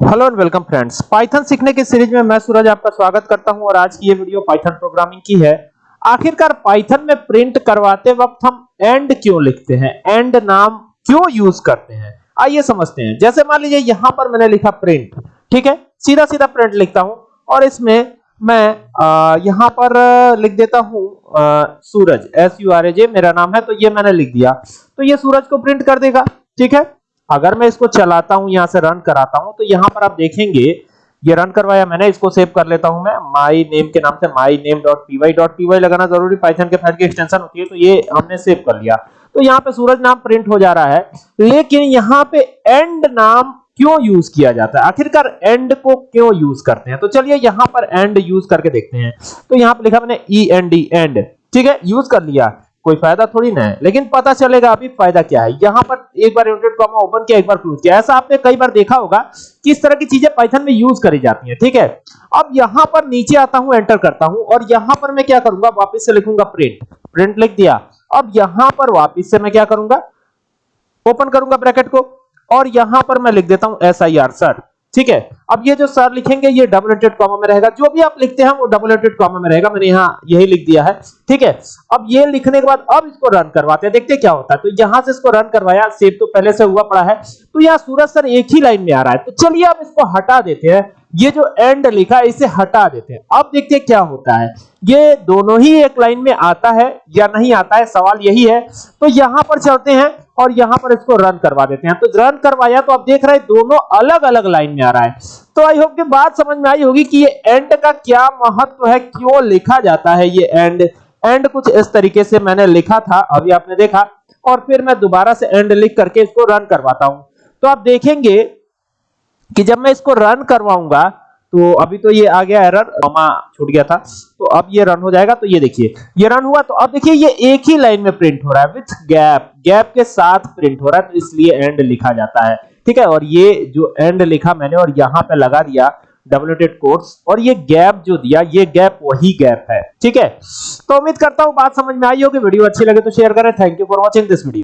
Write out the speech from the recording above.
Hello and welcome friends Python सीखने की series में मैं सूरज आपका स्वागत करता हूँ और आज की ये वीडियो पाइथन प्रोग्रामिंग की है। आखिरकार पाइथन में प्रिंट करवाते वक्त हम एंड क्यों लिखते हैं? एंड नाम क्यों यूज़ करते हैं? आइए समझते हैं। जैसे मान लीजिए यहाँ पर मैंने लिखा प्रिंट ठीक है? सीधा सीधा प्रिंट लिखता हूँ और इसमें मैं यहाँ पर लिख देता हूँ Suraj S U R A J मेरा नाम है तो ये मैंने लिख दिया। तो ये सूरज को प्रिंट कर देगा, ठीक है? अगर मैं इसको चलाता हूँ, यहाँ से रन कराता हूँ तो यहाँ पर आप देखेंगे, ये रन करवाया मैंने, इसको सेव कर लेता हूँ मैं। माई नेम के नाम से my name dot P Y dot P Y लगाना ज़रूरी पाइथन के फ़ाइल की एक्सटेंशन होती है तो ये हमने सेव कर लिया। तो यहाँ पे सूरज नाम प्रिंट हो जा रहा है, लेकिन यहाँ पे एंड नाम क्यों यूज़ किया जाता है? आखिरकार एंड को क्यों यूज़ करते हैं? तो चलिए यहाँ पर एंड यूज़ करके देखते हैं। तो यहाँ पे लिखा मैंने ई एन डी एंड ठीक है? यूज़ कर लिया। कोई फ़ायदा थोड़ी ना है। लेकिन पता चलेगा अभी फ़ायदा क्या है। यहाँ पर एक बार इनवर्टेड कॉमा ओपन किया, एक बार क्लोज किया। ऐसा आपने कई बार देखा होगा कि इस तरह की चीज़ें पाइथन में यूज़ करी जाती हैं, ठीक है? अब यहाँ पर नीचे आता हूँ एंटर करता हूँ और यहाँ पर मैं क्या करूँगा? वापस से लिखूँगा प्रिंट प्रिंट लिख दिया। अब यहाँ पर वापस से मैं क्या करूँगा? ओपन करूँगा ब्रैकेट को और यहाँ पर मैं लिख देता हूँ एस आई आर सर ठीक है? अब ये जो सर लिखेंगे, ये डबल एटेड कॉमा में रहेगा। जो भी आप लिखते हैं, वो डबल एटेड कॉमा में रहेगा। मैंने यहाँ यही लिख दिया है। ठीक है? अब ये लिखने के बाद, अब इसको रन करवाते हैं। देखते क्या होता है। तो यहाँ से इसको रन करवाया। सेव तो पहले से हुआ पड़ा है। तो यहाँ सूरज सर एक ही लाइन में आ रहा है। तो चलिए आप इसको हटा देते हैं। ये जो एंड लिखा है, इसे हटा देते हैं। अब देखते हैं क्या होता है। ये दोनों ही एक लाइन में आता है या नहीं आता है, सवाल यही है। तो यहाँ पर चलते हैं और यहाँ पर इसको रन करवा देते हैं। तो रन करवाया तो आप देख रहे हैं दोनों अलग अलग लाइन में आ रहा है। तो आई होप कि बात समझ में आई होगी कि ये एंड का क्या महत्व है, क्यों लिखा जाता है ये एंड एंड कुछ इस तरीके से मैंने लिखा था, अभी आपने देखा। और फिर मैं दोबारा से एंड लिख करके इसको रन करवाता हूँ। तो आप देखेंगे कि जब मैं इसको रन करवाऊँगा तो अभी तो ये आ गया एरर मामा छूट गया था। तो अब ये रन हो जाएगा तो ये देखिए। ये रन हुआ तो अब देखिए, ये एक ही लाइन में प्रिंट हो रहा है विथ गैप गैप के साथ प्रिंट हो रहा है तो इसलिए एंड लिखा जाता है। ठीक है? और ये जो एंड लिखा मैंने, और यहाँ पे लगा दिया डब्ल्यूटेड कोर्स और ये गैप जो दिया, ये गैप वही गैप है। ठीक है? तो उम्मीद करता हूँ बात समझ में आई होगी। वीडियो अच्छी लगे तो शेयर करें। Thank you for watching this video